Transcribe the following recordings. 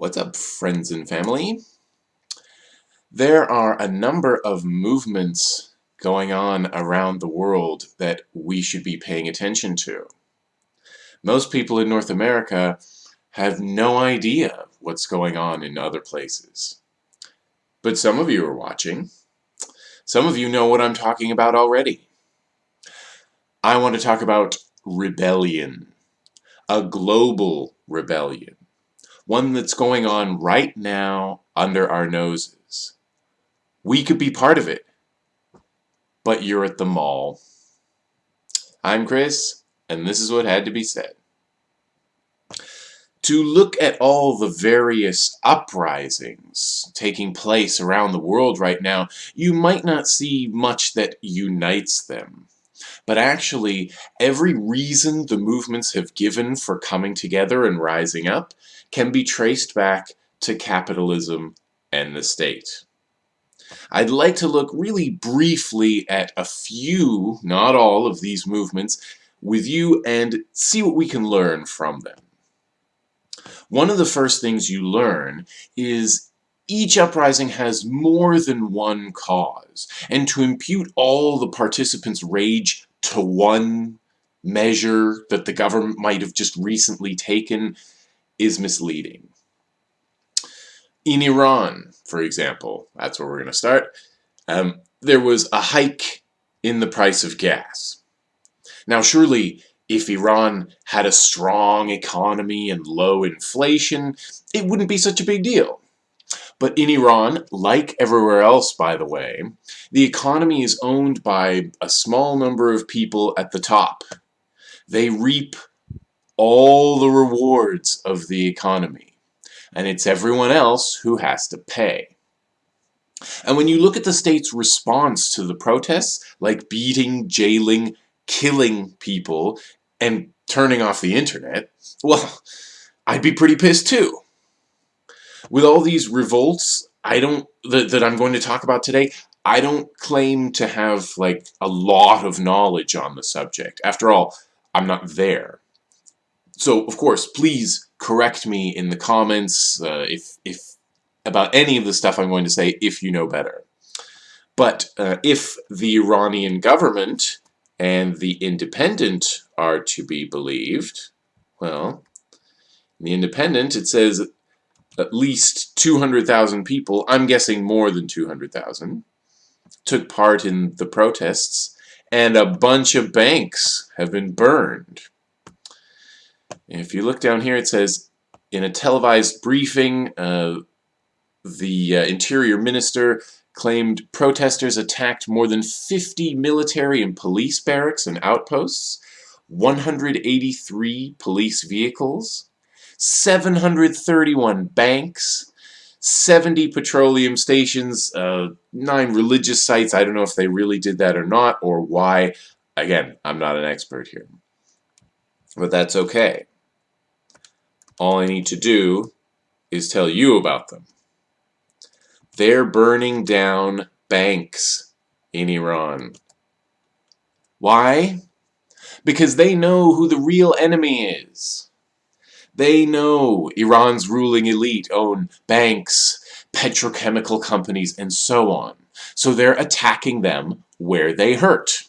What's up, friends and family? There are a number of movements going on around the world that we should be paying attention to. Most people in North America have no idea what's going on in other places. But some of you are watching. Some of you know what I'm talking about already. I want to talk about rebellion, a global rebellion, one that's going on right now under our noses. We could be part of it, but you're at the mall. I'm Chris, and this is what had to be said. To look at all the various uprisings taking place around the world right now, you might not see much that unites them. But actually, every reason the movements have given for coming together and rising up can be traced back to capitalism and the state. I'd like to look really briefly at a few, not all, of these movements with you and see what we can learn from them. One of the first things you learn is each uprising has more than one cause, and to impute all the participants' rage to one measure that the government might have just recently taken is misleading. In Iran, for example, that's where we're going to start, um, there was a hike in the price of gas. Now surely if Iran had a strong economy and low inflation, it wouldn't be such a big deal. But in Iran, like everywhere else by the way, the economy is owned by a small number of people at the top. They reap all the rewards of the economy, and it's everyone else who has to pay. And when you look at the state's response to the protests, like beating, jailing, killing people, and turning off the internet, well, I'd be pretty pissed too. With all these revolts, I don't, that, that I'm going to talk about today, I don't claim to have like a lot of knowledge on the subject. After all, I'm not there. So, of course, please correct me in the comments uh, if, if about any of the stuff I'm going to say if you know better. But uh, if the Iranian government and the independent are to be believed, well, in the independent it says at least 200,000 people, I'm guessing more than 200,000, took part in the protests, and a bunch of banks have been burned. If you look down here, it says, in a televised briefing, uh, the uh, Interior Minister claimed protesters attacked more than 50 military and police barracks and outposts, 183 police vehicles, 731 banks, 70 petroleum stations, uh, 9 religious sites. I don't know if they really did that or not, or why. Again, I'm not an expert here. But that's okay. All I need to do is tell you about them. They're burning down banks in Iran. Why? Because they know who the real enemy is. They know Iran's ruling elite own banks, petrochemical companies, and so on. So they're attacking them where they hurt.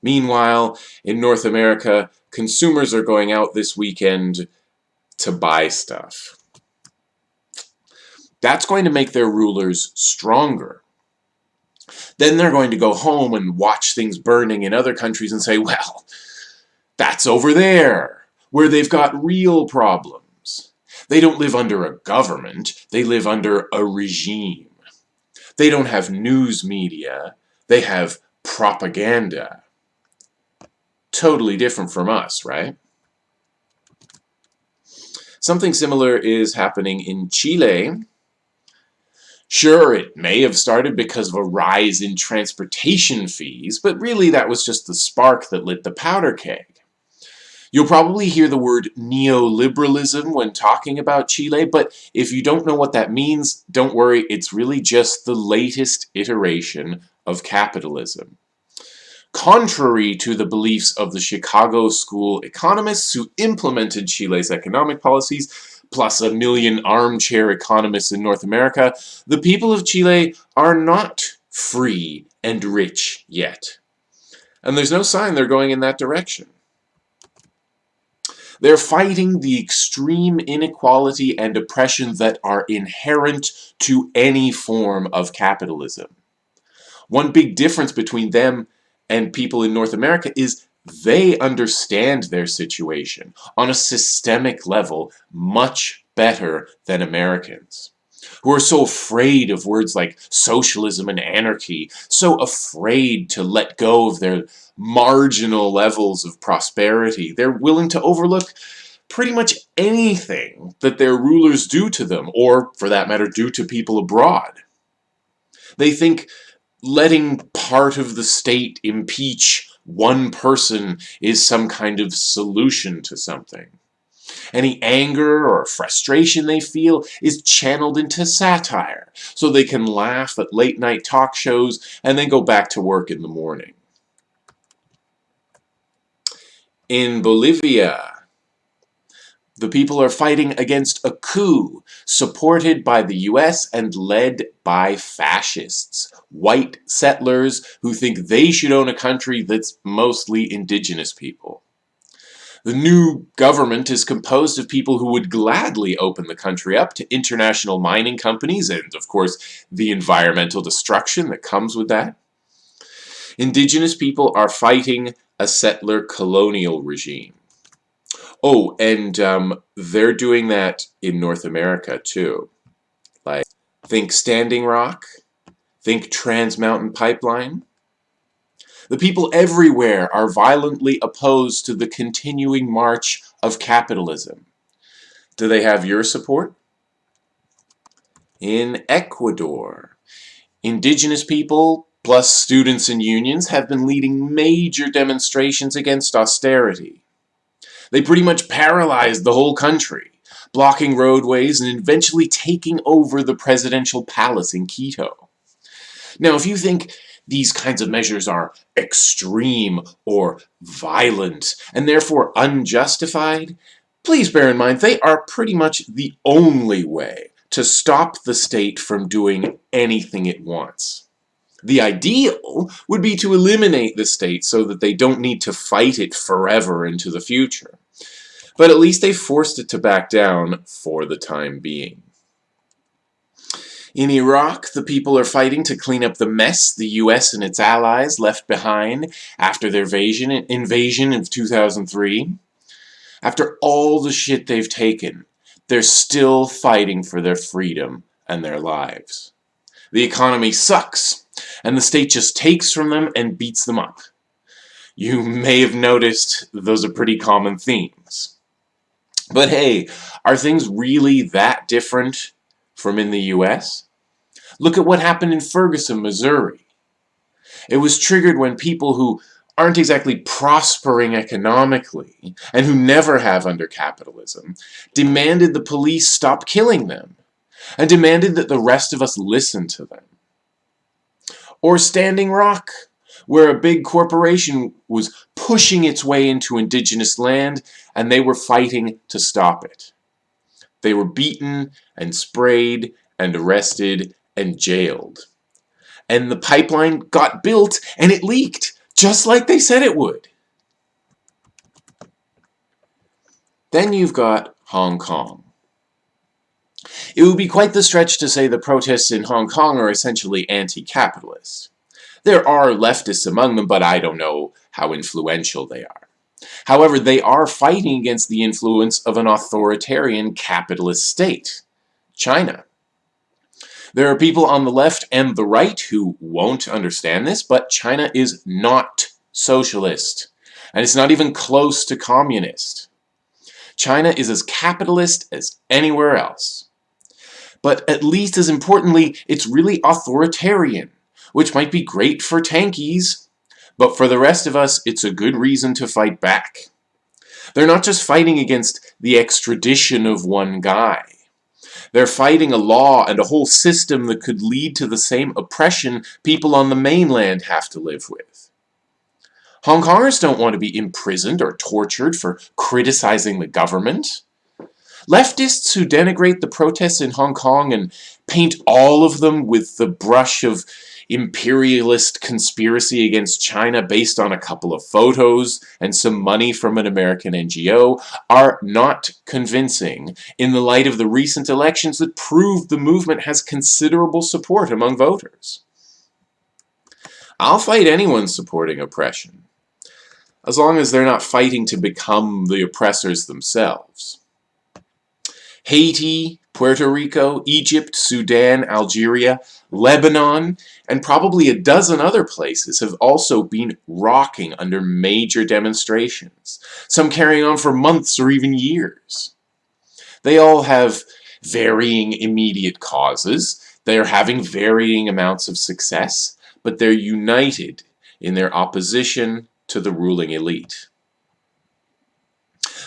Meanwhile, in North America, consumers are going out this weekend to buy stuff. That's going to make their rulers stronger. Then they're going to go home and watch things burning in other countries and say, well, that's over there, where they've got real problems. They don't live under a government, they live under a regime. They don't have news media, they have propaganda. Totally different from us, right? Something similar is happening in Chile, Sure, it may have started because of a rise in transportation fees, but really that was just the spark that lit the powder keg. You'll probably hear the word neoliberalism when talking about Chile, but if you don't know what that means, don't worry, it's really just the latest iteration of capitalism. Contrary to the beliefs of the Chicago School economists who implemented Chile's economic policies, plus a million armchair economists in North America, the people of Chile are not free and rich yet. And there's no sign they're going in that direction. They're fighting the extreme inequality and oppression that are inherent to any form of capitalism. One big difference between them and people in North America is they understand their situation on a systemic level much better than Americans who are so afraid of words like socialism and anarchy, so afraid to let go of their marginal levels of prosperity. They're willing to overlook pretty much anything that their rulers do to them, or, for that matter, do to people abroad. They think letting part of the state impeach one person is some kind of solution to something. Any anger or frustration they feel is channeled into satire, so they can laugh at late night talk shows and then go back to work in the morning. In Bolivia, the people are fighting against a coup supported by the US and led by fascists, white settlers who think they should own a country that's mostly indigenous people. The new government is composed of people who would gladly open the country up to international mining companies and, of course, the environmental destruction that comes with that. Indigenous people are fighting a settler colonial regime. Oh, and um, they're doing that in North America too. Like, think Standing Rock, think Trans Mountain Pipeline, the people everywhere are violently opposed to the continuing march of capitalism. Do they have your support? In Ecuador, indigenous people plus students and unions have been leading major demonstrations against austerity. They pretty much paralyzed the whole country, blocking roadways and eventually taking over the presidential palace in Quito. Now, if you think these kinds of measures are extreme or violent and therefore unjustified, please bear in mind they are pretty much the only way to stop the state from doing anything it wants. The ideal would be to eliminate the state so that they don't need to fight it forever into the future. But at least they forced it to back down for the time being. In Iraq, the people are fighting to clean up the mess the US and its allies left behind after their invasion, invasion of 2003. After all the shit they've taken, they're still fighting for their freedom and their lives. The economy sucks, and the state just takes from them and beats them up. You may have noticed those are pretty common themes. But hey, are things really that different from in the US? Look at what happened in Ferguson, Missouri. It was triggered when people who aren't exactly prospering economically, and who never have under capitalism, demanded the police stop killing them, and demanded that the rest of us listen to them. Or Standing Rock, where a big corporation was pushing its way into indigenous land, and they were fighting to stop it. They were beaten and sprayed and arrested and jailed. And the pipeline got built and it leaked, just like they said it would. Then you've got Hong Kong. It would be quite the stretch to say the protests in Hong Kong are essentially anti-capitalist. There are leftists among them, but I don't know how influential they are. However, they are fighting against the influence of an authoritarian capitalist state, China. There are people on the left and the right who won't understand this, but China is not socialist. And it's not even close to communist. China is as capitalist as anywhere else. But at least as importantly, it's really authoritarian, which might be great for tankies, but for the rest of us, it's a good reason to fight back. They're not just fighting against the extradition of one guy. They're fighting a law and a whole system that could lead to the same oppression people on the mainland have to live with. Hong Kongers don't want to be imprisoned or tortured for criticizing the government. Leftists who denigrate the protests in Hong Kong and paint all of them with the brush of imperialist conspiracy against China based on a couple of photos and some money from an American NGO are not convincing in the light of the recent elections that prove the movement has considerable support among voters. I'll fight anyone supporting oppression, as long as they're not fighting to become the oppressors themselves. Haiti, Puerto Rico, Egypt, Sudan, Algeria, Lebanon, and probably a dozen other places have also been rocking under major demonstrations, some carrying on for months or even years. They all have varying immediate causes, they are having varying amounts of success, but they're united in their opposition to the ruling elite.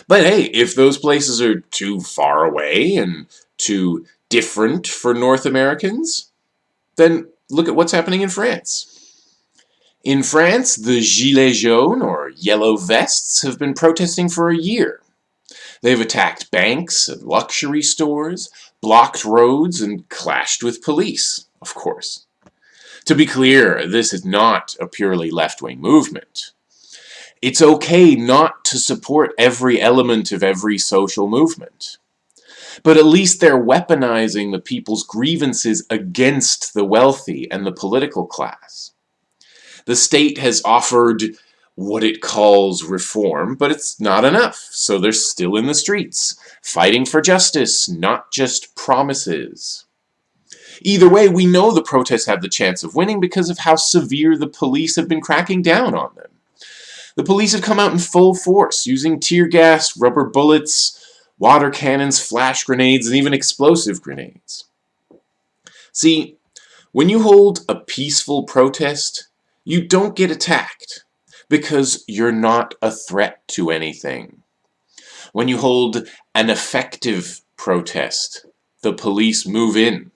But hey, if those places are too far away and too different for North Americans, then look at what's happening in France. In France, the Gilets jaunes, or Yellow Vests, have been protesting for a year. They've attacked banks and luxury stores, blocked roads, and clashed with police, of course. To be clear, this is not a purely left-wing movement. It's okay not to support every element of every social movement. But at least they're weaponizing the people's grievances against the wealthy and the political class. The state has offered what it calls reform, but it's not enough, so they're still in the streets, fighting for justice, not just promises. Either way, we know the protests have the chance of winning because of how severe the police have been cracking down on them. The police have come out in full force, using tear gas, rubber bullets, water cannons, flash grenades, and even explosive grenades. See, when you hold a peaceful protest, you don't get attacked because you're not a threat to anything. When you hold an effective protest, the police move in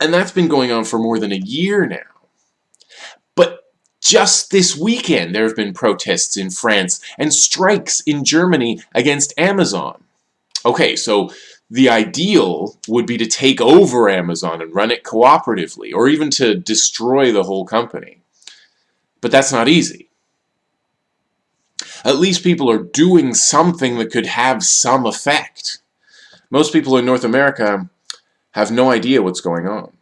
And that's been going on for more than a year now. Just this weekend, there have been protests in France and strikes in Germany against Amazon. Okay, so the ideal would be to take over Amazon and run it cooperatively, or even to destroy the whole company. But that's not easy. At least people are doing something that could have some effect. Most people in North America have no idea what's going on.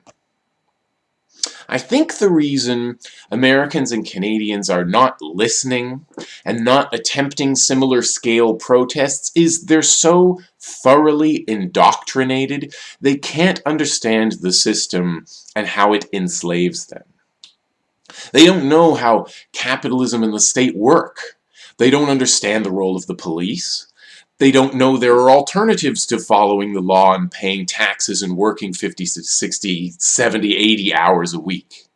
I think the reason Americans and Canadians are not listening and not attempting similar scale protests is they're so thoroughly indoctrinated they can't understand the system and how it enslaves them. They don't know how capitalism and the state work. They don't understand the role of the police. They don't know there are alternatives to following the law and paying taxes and working 50, 60, 70, 80 hours a week.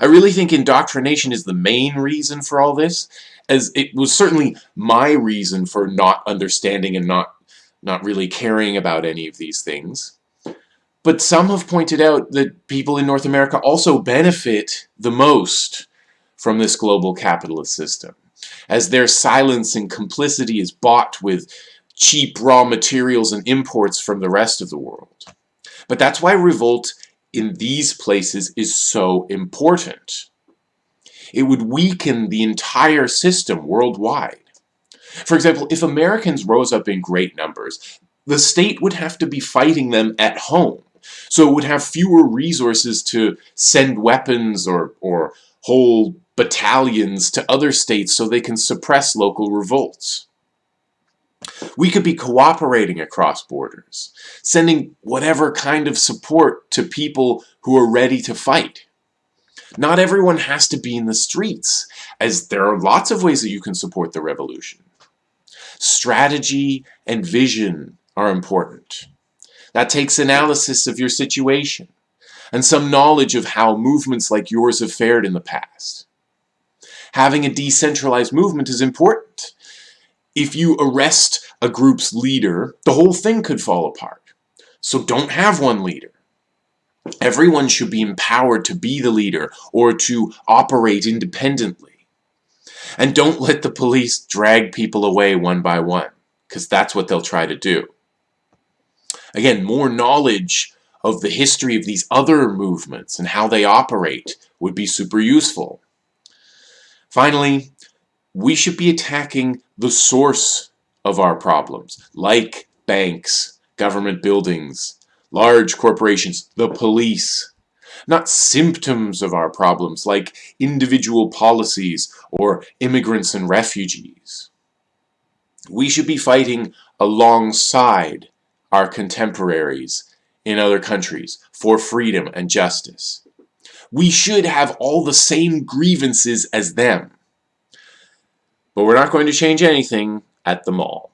I really think indoctrination is the main reason for all this, as it was certainly my reason for not understanding and not, not really caring about any of these things. But some have pointed out that people in North America also benefit the most from this global capitalist system as their silence and complicity is bought with cheap raw materials and imports from the rest of the world. But that's why revolt in these places is so important. It would weaken the entire system worldwide. For example, if Americans rose up in great numbers, the state would have to be fighting them at home. So it would have fewer resources to send weapons or, or whole battalions to other states so they can suppress local revolts. We could be cooperating across borders, sending whatever kind of support to people who are ready to fight. Not everyone has to be in the streets, as there are lots of ways that you can support the revolution. Strategy and vision are important. That takes analysis of your situation, and some knowledge of how movements like yours have fared in the past having a decentralized movement is important. If you arrest a group's leader, the whole thing could fall apart. So don't have one leader. Everyone should be empowered to be the leader or to operate independently. And don't let the police drag people away one by one, because that's what they'll try to do. Again, more knowledge of the history of these other movements and how they operate would be super useful. Finally, we should be attacking the source of our problems, like banks, government buildings, large corporations, the police, not symptoms of our problems like individual policies or immigrants and refugees. We should be fighting alongside our contemporaries in other countries for freedom and justice. We should have all the same grievances as them. But we're not going to change anything at the mall.